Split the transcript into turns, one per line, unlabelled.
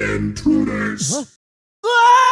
Intruders! Huh?
Ah!